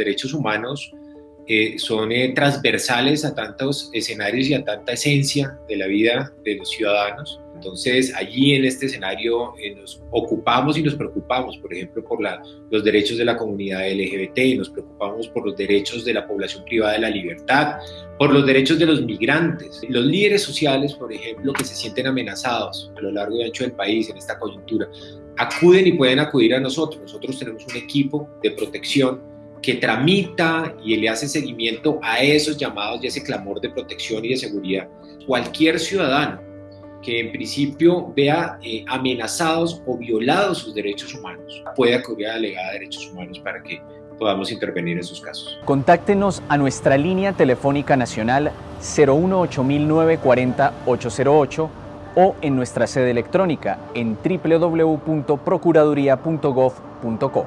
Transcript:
derechos humanos eh, son eh, transversales a tantos escenarios y a tanta esencia de la vida de los ciudadanos. Entonces, allí en este escenario eh, nos ocupamos y nos preocupamos, por ejemplo, por la, los derechos de la comunidad LGBT, nos preocupamos por los derechos de la población privada de la libertad, por los derechos de los migrantes. Los líderes sociales, por ejemplo, que se sienten amenazados a lo largo y ancho del país en esta coyuntura, acuden y pueden acudir a nosotros. Nosotros tenemos un equipo de protección que tramita y le hace seguimiento a esos llamados y ese clamor de protección y de seguridad. Cualquier ciudadano que en principio vea eh, amenazados o violados sus derechos humanos puede acudir a la delegada de derechos humanos para que podamos intervenir en esos casos. Contáctenos a nuestra línea telefónica nacional 018-940-808 o en nuestra sede electrónica en www.procuraduría.gov.co.